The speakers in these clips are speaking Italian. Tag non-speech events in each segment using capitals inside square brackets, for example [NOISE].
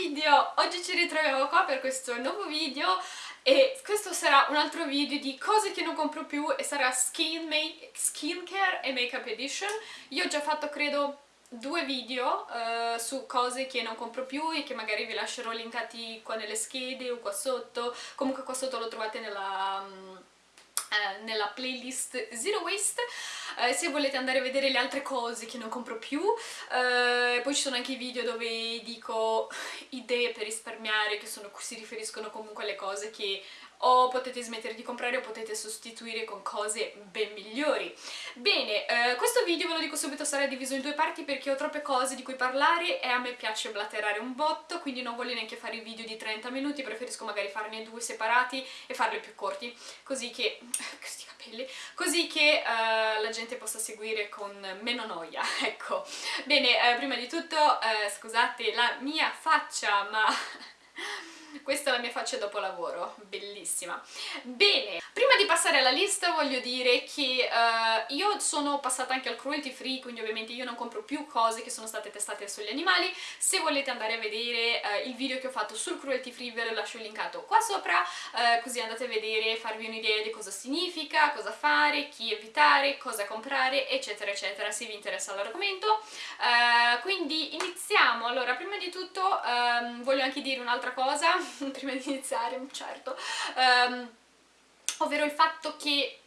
video! Oggi ci ritroviamo qua per questo nuovo video e questo sarà un altro video di cose che non compro più e sarà skin skincare e makeup edition. Io ho già fatto credo due video uh, su cose che non compro più e che magari vi lascerò linkati qua nelle schede o qua sotto, comunque qua sotto lo trovate nella... Um, eh, nella playlist Zero Waste. Eh, se volete andare a vedere le altre cose che non compro più eh, poi ci sono anche i video dove dico [SIGHS] idee per risparmiare che sono, si riferiscono comunque alle cose che o potete smettere di comprare o potete sostituire con cose ben migliori. Bene, eh, questo video ve lo dico subito sarà diviso in due parti perché ho troppe cose di cui parlare e a me piace blatterare un botto, quindi non voglio neanche fare i video di 30 minuti, preferisco magari farne due separati e farli più corti, così che... [LAUGHS] questi capelli, così che uh, la gente possa seguire con meno noia, [LAUGHS] ecco. Bene, eh, prima di tutto, eh, scusate la mia faccia, ma [LAUGHS] questa è la mia faccia dopo lavoro, bellissima. Bene, prima di passare alla lista voglio dire che uh, io sono passata anche al cruelty free, quindi ovviamente io non compro più cose che sono state testate sugli animali. Se volete andare a vedere uh, il video che ho fatto sul cruelty free ve lo lascio linkato qua sopra, uh, così andate a vedere, farvi un'idea di cosa significa, cosa fare, chi evitare, cosa comprare, eccetera eccetera, se vi interessa l'argomento. quindi iniziamo, allora prima di tutto um, voglio anche dire un'altra cosa [LAUGHS] prima di iniziare, certo, um, ovvero il fatto che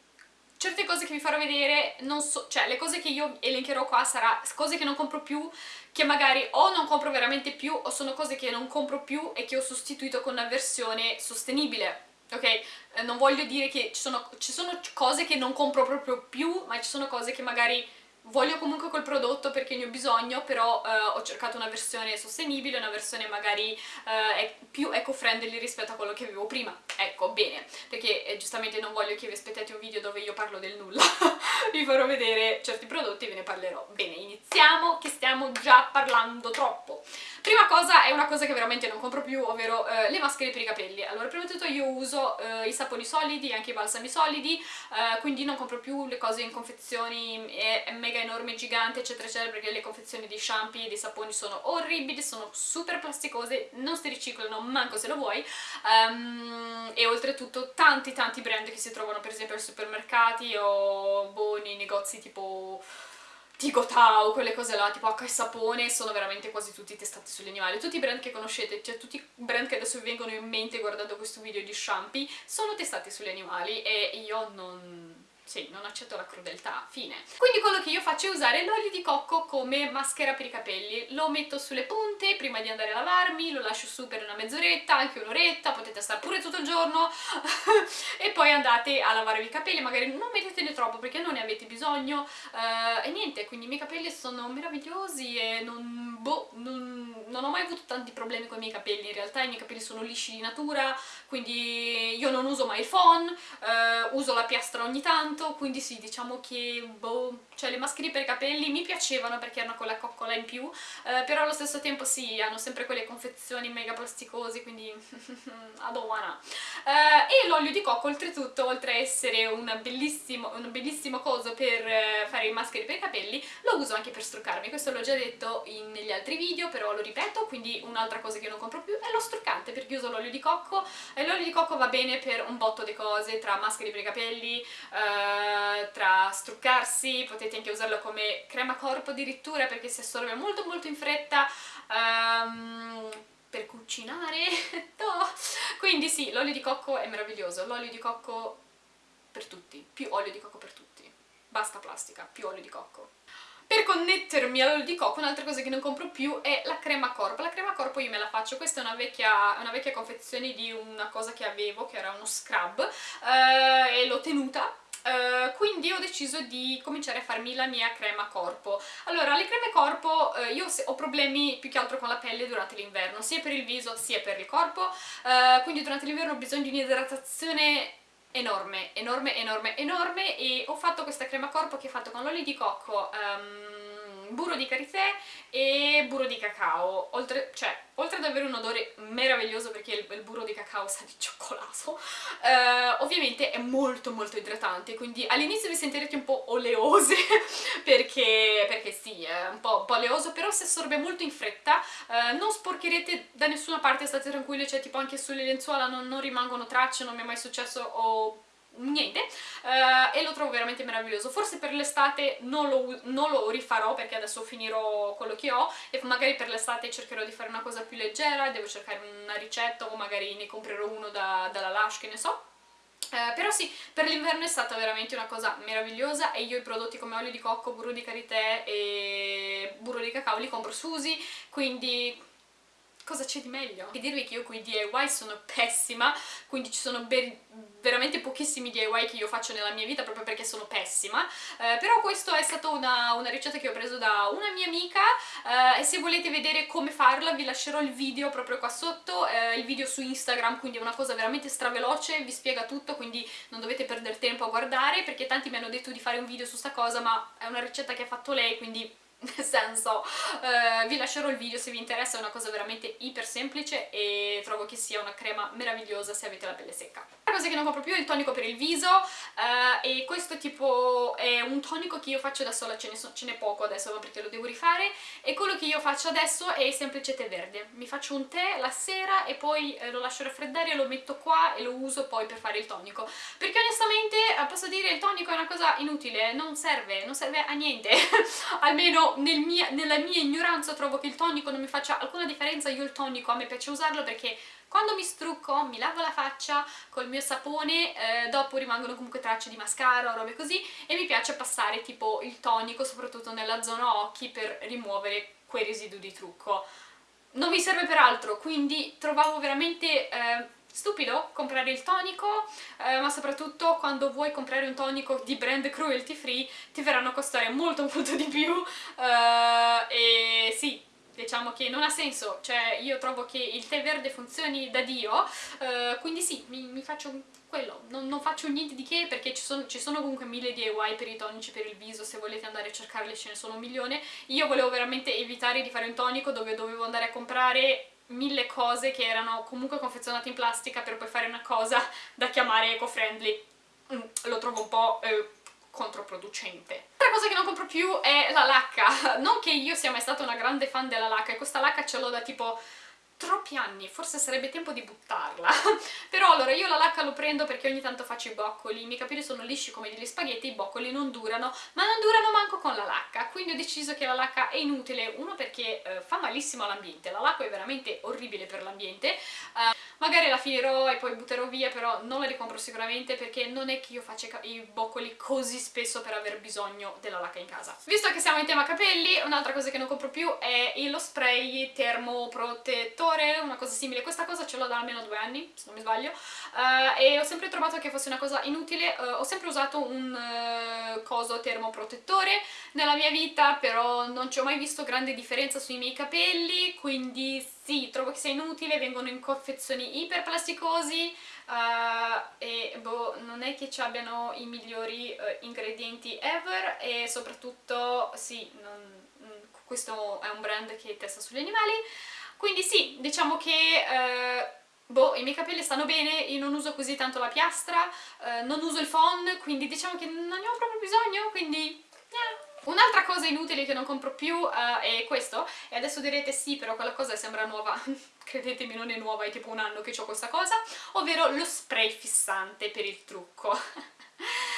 certe cose che vi farò vedere, non so, cioè le cose che io elencherò qua sarà cose che non compro più, che magari o non compro veramente più o sono cose che non compro più e che ho sostituito con una versione sostenibile, ok? Eh, non voglio dire che ci sono, ci sono cose che non compro proprio più, ma ci sono cose che magari voglio comunque quel prodotto perché ne ho bisogno, però eh, ho cercato una versione sostenibile, una versione magari eh, più eco-friendly rispetto a quello che avevo prima. Ecco, bene, perché eh, giustamente non voglio che vi aspettate un video dove io parlo del nulla, [LAUGHS] vi farò vedere certi prodotti e ve ne parlerò. Bene, iniziamo che stiamo già parlando troppo. Prima cosa è una cosa che veramente non compro più, ovvero eh, le maschere per i capelli. Allora, prima di tutto io uso eh, i saponi solidi, anche i balsami solidi, eh, quindi non compro più le cose in confezioni mega enormi, giganti, eccetera, eccetera, perché le confezioni di shampoo e di saponi sono orribili, sono super plasticose, non si riciclano manco se lo vuoi, um, e oltretutto tanti tanti brand che si trovano per esempio ai supermercati o boh, nei negozi tipo Tigotau, quelle cose là, tipo H e sapone, sono veramente quasi tutti testati sugli animali. Tutti i brand che conoscete, cioè tutti i brand che adesso vi vengono in mente guardando questo video di shampoo, sono testati sugli animali e io non sì, non accetto la crudeltà, fine. Quindi quello che io faccio è usare l'olio di cocco come maschera per i capelli. Lo metto sulle punte prima di andare a lavarmi, lo lascio su per una mezz'oretta, anche un'oretta, potete stare pure tutto il giorno. [LAUGHS] E poi andate a lavarvi i capelli, magari non mettetene troppo perché non ne avete bisogno. Uh, e niente, quindi i miei capelli sono meravigliosi e non, boh, non, non ho mai avuto tanti problemi con i miei capelli, in realtà i miei capelli sono lisci di natura, quindi io non uso mai il phon, uh, uso la piastra ogni tanto, tanto, quindi sì, diciamo che boh, cioè le maschere per i capelli mi piacevano perché erano con la coccola in più, eh, però allo stesso tempo sì, hanno sempre quelle confezioni mega plasticosi, quindi [LAUGHS] wanna. Eh, e l'olio di cocco oltretutto, oltre a essere un bellissimo, un bellissimo coso per eh, fare i maschere per i capelli, lo uso anche per struccarmi, questo l'ho già detto in, negli altri video, però lo ripeto, quindi un'altra cosa che non compro più è lo struccante, perché uso l'olio di cocco, e l'olio di cocco va bene per un botto di cose, tra maschere per i capelli, eh, tra struccarsi, potete anche usarlo come crema corpo addirittura perché si assorbe molto molto in fretta, um, per cucinare, [LAUGHS] no. quindi sì, l'olio di cocco è meraviglioso, l'olio di cocco per tutti, più olio di cocco per tutti, basta plastica, più olio di cocco. Per connettermi all'olio di cocco un'altra cosa che non compro più è la crema corpo. La crema corpo io me la faccio, questa è una vecchia, una vecchia confezione di una cosa che avevo, che era uno scrub, eh, e l'ho tenuta Uh, quindi ho deciso di cominciare a farmi la mia crema corpo. Allora, le creme corpo, uh, io ho problemi più che altro con la pelle durante l'inverno, sia per il viso sia per il corpo, uh, quindi durante l'inverno ho bisogno di un'idratazione enorme, enorme, enorme, enorme e ho fatto questa crema corpo che ho fatto con l'olio di cocco um, burro di karité e burro di cacao, oltre, cioè, oltre ad avere un odore meraviglioso perché il, il burro di cacao sa di cioccolato, eh, ovviamente è molto molto idratante, quindi all'inizio vi sentirete un po' oleose [LAUGHS] perché, perché sì, è un po', un po', oleoso, però si assorbe molto in fretta, eh, non sporcherete da nessuna parte, state tranquilli, cioè tipo anche sulle lenzuola non, non rimangono tracce, non mi è mai successo o niente. Uh, e lo trovo veramente meraviglioso. Forse per l'estate non, non, lo rifarò perché adesso finirò quello che ho e magari per l'estate cercherò di fare una cosa più leggera devo cercare una ricetta o magari ne comprerò uno da, dalla Lush che ne so. Uh, però sì, per l'inverno è stata veramente una cosa meravigliosa e io i prodotti come olio di cocco, burro di karité e burro di cacao li compro su Usi, quindi cosa c'è di meglio? E dirvi che io con i DIY sono pessima, quindi ci sono veramente pochissimi DIY che io faccio nella mia vita proprio perché sono pessima, eh, però questa è stata una, una, ricetta che ho preso da una mia amica eh, e se volete vedere come farla vi lascerò il video proprio qua sotto, eh, il video su Instagram, quindi è una cosa veramente straveloce, vi spiega tutto, quindi non dovete perdere tempo a guardare perché tanti mi hanno detto di fare un video su sta cosa, ma è una ricetta che ha fatto lei, quindi [LAUGHS] nel senso uh, vi lascerò il video se vi interessa, è una cosa veramente iper semplice e trovo che sia una crema meravigliosa se avete la pelle secca. La cosa che non compro più è il tonico per il viso uh, e questo tipo è un tonico che io faccio da sola, ce n'è poco adesso perché lo devo rifare e quello che io faccio adesso è il semplice tè verde. Mi faccio un tè la sera e poi eh, lo lascio raffreddare, lo metto qua e lo uso poi per fare il tonico perché onestamente eh, posso dire il tonico è una cosa inutile, non serve, non serve a niente [LAUGHS] almeno nel mia, nella mia ignoranza trovo che il tonico non mi faccia alcuna differenza, io il tonico a me piace usarlo perché quando mi strucco, mi lavo la faccia col mio sapone, eh, dopo rimangono comunque tracce di mascara o robe così e mi piace passare tipo il tonico soprattutto nella zona occhi per rimuovere quei residui di trucco. Non mi serve per altro, quindi trovavo veramente... Eh, stupido comprare il tonico, eh, ma soprattutto quando vuoi comprare un tonico di brand cruelty free ti verranno a costare molto [LAUGHS] molto di più eh, e sì, diciamo che non ha senso, cioè io trovo che il tè verde funzioni da Dio, eh, quindi sì, mi, mi faccio quello, non, non, faccio niente di che perché ci sono, ci sono comunque mille DIY per i tonici per il viso, se volete andare a cercarli ce ne sono un milione, io volevo veramente evitare di fare un tonico dove dovevo andare a comprare mille cose che erano comunque confezionate in plastica per poi fare una cosa da chiamare eco-friendly. Mm, lo trovo un po' eh, controproducente. L'altra cosa che non compro più è la lacca. Non che io sia mai stata una grande fan della lacca, e questa lacca ce l'ho da tipo troppi anni, forse sarebbe tempo di buttarla. [LAUGHS] Però allora io la lacca lo prendo perché ogni tanto faccio i boccoli, i miei capelli sono lisci come degli spaghetti, i boccoli non durano, ma non durano manco con la lacca, quindi ho deciso che la lacca è inutile, uno perché eh, fa malissimo all'ambiente, la lacca è veramente orribile per l'ambiente, eh, magari la finirò e poi butterò via, però non la ricompro sicuramente perché non è che io faccia i boccoli così spesso per aver bisogno della lacca in casa. Visto che siamo in tema capelli, un'altra cosa che non compro più è lo spray termoprotettore, una cosa simile. Questa cosa ce l'ho da almeno due anni, se non mi sbaglio, uh, e ho sempre trovato che fosse una cosa inutile. Uh, ho sempre usato un uh, coso termoprotettore nella mia vita, però non ci ho mai visto grande differenza sui miei capelli, quindi sì, trovo che sia inutile, vengono in confezioni iperplasticosi e boh, non è che ci abbiano i migliori ingredienti ever e soprattutto sì, non, mm, questo è un brand che testa sugli animali, quindi sì, diciamo che... Uh, boh, i miei capelli stanno bene, io non uso così tanto la piastra, non uso il phon, quindi diciamo che non ne ho proprio bisogno, quindi... Yeah. Un'altra cosa inutile che non compro più uh, è questo, e adesso direte sì, però quella cosa sembra nuova, [LAUGHS] credetemi non è nuova, è tipo un anno che ho questa cosa, ovvero lo spray fissante per il trucco. [LAUGHS]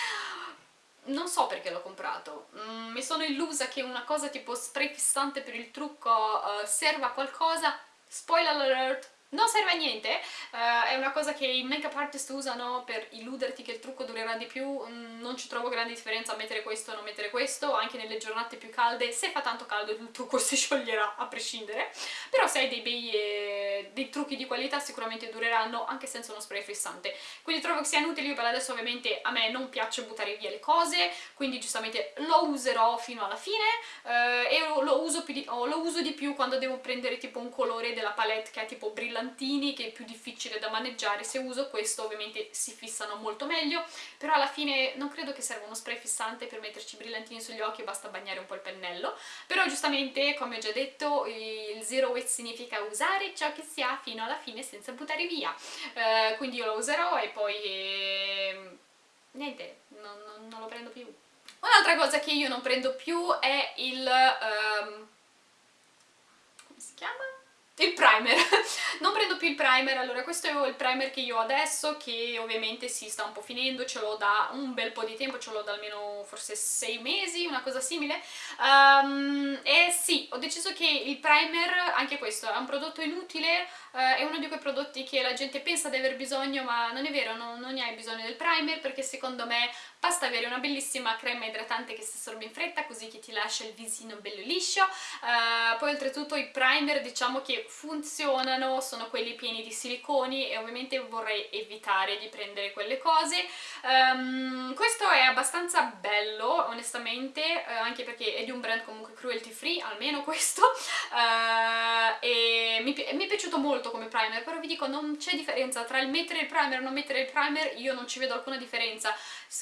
non so perché l'ho comprato, mm, mi sono illusa che una cosa tipo spray fissante per il trucco uh, serva a qualcosa, spoiler alert, non serve a niente, uh, è una cosa che i make-up artist usano per illuderti che il trucco durerà di più, mm, non ci trovo grande differenza a mettere questo o non mettere questo, anche nelle giornate più calde, se fa tanto caldo il trucco [LAUGHS] si scioglierà a prescindere, però se hai dei bei eh, dei trucchi di qualità sicuramente dureranno anche senza uno spray fissante, quindi trovo che sia inutile, io per adesso ovviamente a me non piace buttare via le cose, quindi giustamente lo userò fino alla fine uh, e lo uso, di, lo uso di più quando devo prendere tipo un colore della palette che è tipo brillante brillantini che è più difficile da maneggiare, se uso questo ovviamente si fissano molto meglio, però alla fine non credo che serva uno spray fissante per metterci brillantini sugli occhi, basta bagnare un po' il pennello, però giustamente come ho già detto il zero waste significa usare ciò che si ha fino alla fine senza buttare via, uh, quindi io lo userò e poi eh, niente, non, non, non, lo prendo più. Un'altra cosa che io non prendo più è il... Um, come si chiama? Il primer. [LAUGHS] Non prendo più il primer, allora questo è il primer che io ho adesso che ovviamente si sta un po' finendo, ce l'ho da un bel po' di tempo, ce l'ho da almeno forse 6 mesi, una cosa simile. Um, e sì, ho deciso che il primer, anche questo, è un prodotto inutile uh, è uno di quei prodotti che la gente pensa di aver bisogno ma non è vero, non, non ne hai bisogno del primer perché secondo me basta avere una bellissima crema idratante che si assorbe in fretta così che ti lascia il visino bello liscio. Uh, poi oltretutto i primer diciamo che funzionano, sono quelli pieni di siliconi e ovviamente vorrei evitare di prendere quelle cose. Um, questo è abbastanza bello, onestamente, eh, anche perché è di un brand comunque cruelty free, almeno questo, uh, [LAUGHS] e mi, mi, è piaciuto molto come primer, però vi dico non c'è differenza tra il mettere il primer e non mettere il primer, io non ci vedo alcuna differenza.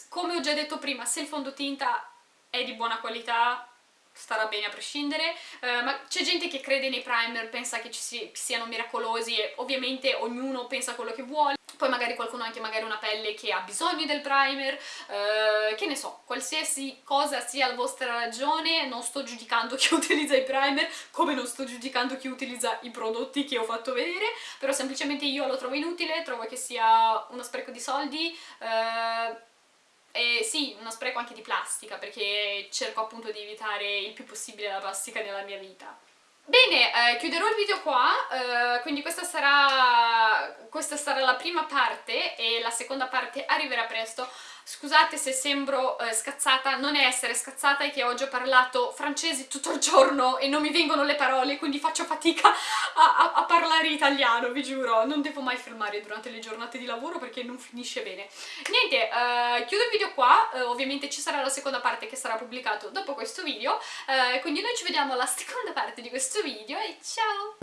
Come ho già detto prima, se il fondotinta è di buona qualità starà bene a prescindere, uh, ma c'è gente che crede nei primer, pensa che ci si, siano miracolosi e ovviamente ognuno pensa quello che vuole, poi magari qualcuno ha anche magari una pelle che ha bisogno del primer, uh, che ne so, qualsiasi cosa sia la vostra ragione, non sto giudicando [LAUGHS] chi utilizza i primer, come non sto giudicando chi utilizza i prodotti che ho fatto vedere, però semplicemente io lo trovo inutile, trovo che sia uno spreco di soldi, uh, e sì, uno spreco anche di plastica, perché cerco appunto di evitare il più possibile la plastica nella mia vita. Bene, eh, chiuderò il video qua, eh, quindi questa sarà, questa sarà la prima parte e la seconda parte arriverà presto. Scusate se sembro eh, scazzata, non è essere scazzata, è che oggi ho parlato francese tutto il giorno e non mi vengono le parole, quindi faccio fatica a, a, a parlare italiano, vi giuro. Non devo mai fermare durante le giornate di lavoro perché non finisce bene. Niente, eh, chiudo il video qua, eh, ovviamente ci sarà la seconda parte che sarà pubblicata dopo questo video, eh, quindi noi ci vediamo alla seconda parte di questo video e ciao!